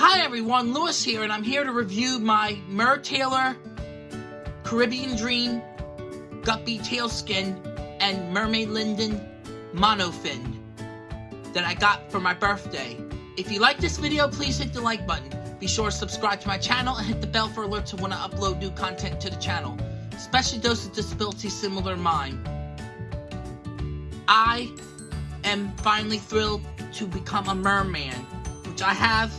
Hi everyone, Lewis here, and I'm here to review my Mer Tailor Caribbean Dream Guppy Tailskin and Mermaid Linden Monofin that I got for my birthday. If you like this video, please hit the like button. Be sure to subscribe to my channel and hit the bell for alerts when I upload new content to the channel, especially those with disabilities similar to mine. I am finally thrilled to become a merman, which I have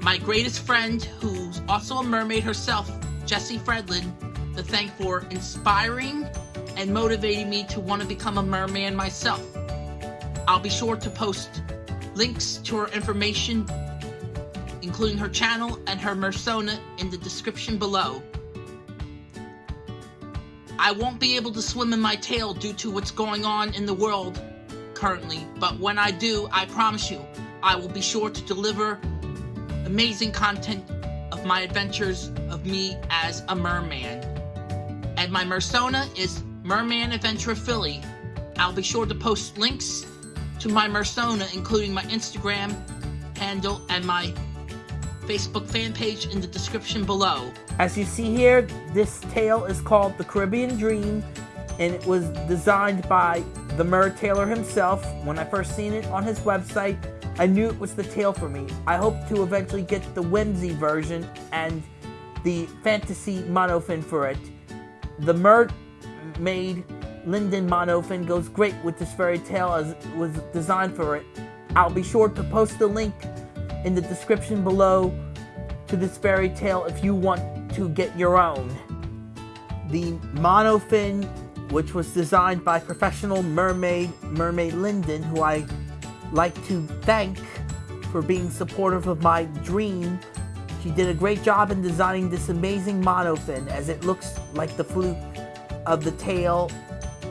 my greatest friend, who's also a mermaid herself, Jessie Fredlin, to thank for inspiring and motivating me to want to become a merman myself. I'll be sure to post links to her information, including her channel and her persona, in the description below. I won't be able to swim in my tail due to what's going on in the world currently, but when I do, I promise you, I will be sure to deliver amazing content of my adventures of me as a merman. And my persona is Merman Adventure Philly. I'll be sure to post links to my persona, including my Instagram handle and my Facebook fan page in the description below. As you see here, this tail is called the Caribbean Dream, and it was designed by the Mer Tailor himself. When I first seen it on his website, I knew it was the tail for me. I hope to eventually get the whimsy version and the fantasy monofin for it. The mermaid Linden monofin goes great with this fairy tale as it was designed for it. I'll be sure to post the link in the description below to this fairy tale if you want to get your own. The monofin, which was designed by professional mermaid, Mermaid Linden, who I like to thank for being supportive of my dream. She did a great job in designing this amazing monofin as it looks like the fluke of the tail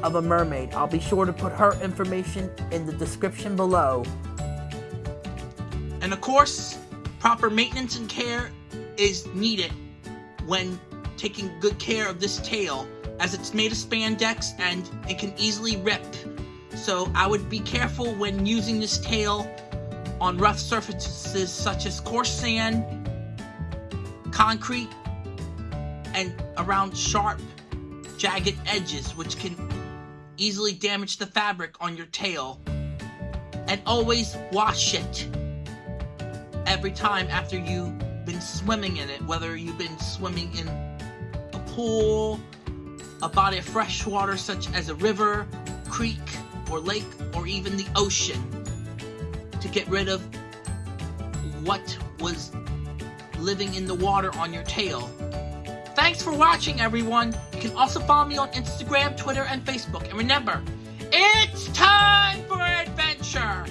of a mermaid. I'll be sure to put her information in the description below. And of course, proper maintenance and care is needed when taking good care of this tail as it's made of spandex and it can easily rip so I would be careful when using this tail on rough surfaces such as coarse sand, concrete, and around sharp, jagged edges which can easily damage the fabric on your tail. And always wash it every time after you've been swimming in it, whether you've been swimming in a pool, a body of fresh water such as a river, creek, or lake or even the ocean to get rid of what was living in the water on your tail. Thanks for watching, everyone. You can also follow me on Instagram, Twitter, and Facebook. And remember, it's time for adventure!